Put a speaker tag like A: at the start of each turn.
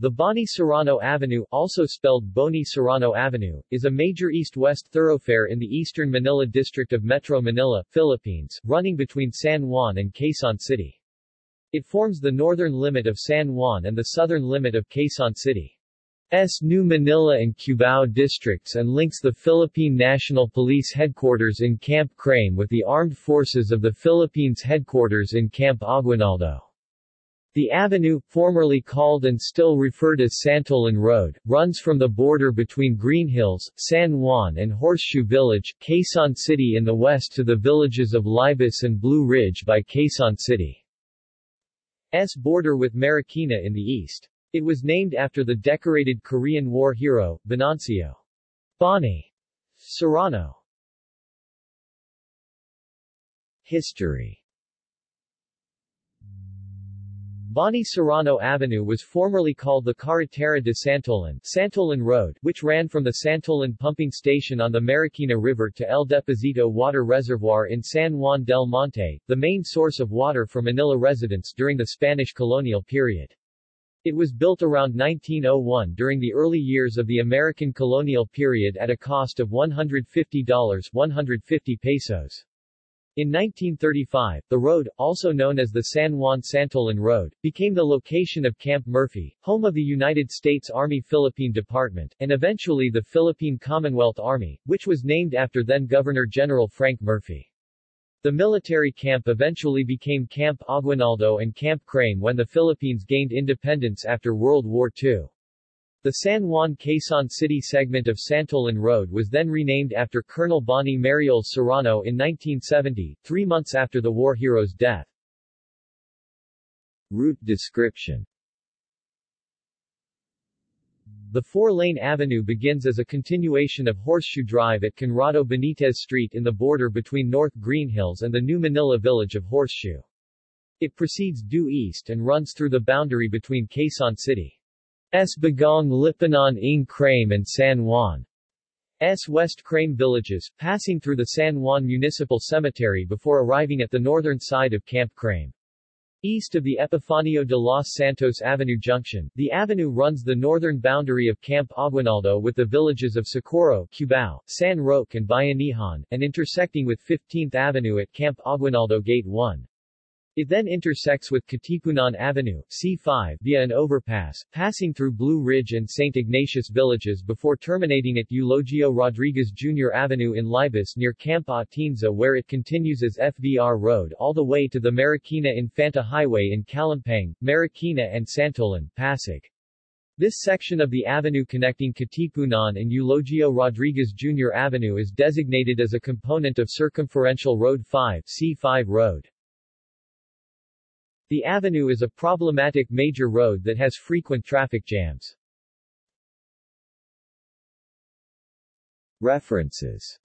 A: The Boni Serrano Avenue, also spelled Boni Serrano Avenue, is a major east-west thoroughfare in the eastern Manila district of Metro Manila, Philippines, running between San Juan and Quezon City. It forms the northern limit of San Juan and the southern limit of Quezon City. S. New Manila and Cubao districts and links the Philippine National Police Headquarters in Camp Crame with the Armed Forces of the Philippines Headquarters in Camp Aguinaldo. The avenue, formerly called and still referred as Santolan Road, runs from the border between Green Hills, San Juan and Horseshoe Village, Quezon City in the west to the villages of Libis and Blue Ridge by Quezon City's border with Marikina in the east. It was named after the decorated Korean War hero, Venancio Boni Serrano. History Boni Serrano Avenue was formerly called the Carretera de Santolan, Santolan Road, which ran from the Santolan pumping station on the Marikina River to El Deposito Water Reservoir in San Juan del Monte, the main source of water for Manila residents during the Spanish colonial period. It was built around 1901 during the early years of the American colonial period at a cost of $150 150 pesos. In 1935, the road, also known as the San Juan Santolan Road, became the location of Camp Murphy, home of the United States Army Philippine Department, and eventually the Philippine Commonwealth Army, which was named after then-Governor General Frank Murphy. The military camp eventually became Camp Aguinaldo and Camp Crame when the Philippines gained independence after World War II. The San Juan Quezon City segment of Santolan Road was then renamed after Colonel Boni Marioles Serrano in 1970, three months after the war hero's death. Route description The four-lane avenue begins as a continuation of Horseshoe Drive at Conrado Benitez Street in the border between North Green Hills and the New Manila village of Horseshoe. It proceeds due east and runs through the boundary between Quezon City. S. Bagong Lipunan ng Crame and San Juan. S. West Crame villages, passing through the San Juan Municipal Cemetery before arriving at the northern side of Camp Crame. East of the Epifanio de los Santos Avenue Junction, the avenue runs the northern boundary of Camp Aguinaldo with the villages of Socorro, Cubao, San Roque and Bayanihan, and intersecting with 15th Avenue at Camp Aguinaldo Gate 1. It then intersects with Katipunan Avenue, C5, via an overpass, passing through Blue Ridge and St. Ignatius villages before terminating at Eulogio Rodriguez Jr. Avenue in Libis near Camp Atienza where it continues as FVR Road all the way to the Marikina Infanta Highway in Calumpang, Marikina and Santolan, Pasig. This section of the avenue connecting Katipunan and Eulogio Rodriguez Jr. Avenue is designated as a component of Circumferential Road 5 C5 Road. The avenue is a problematic major road that has frequent traffic jams. References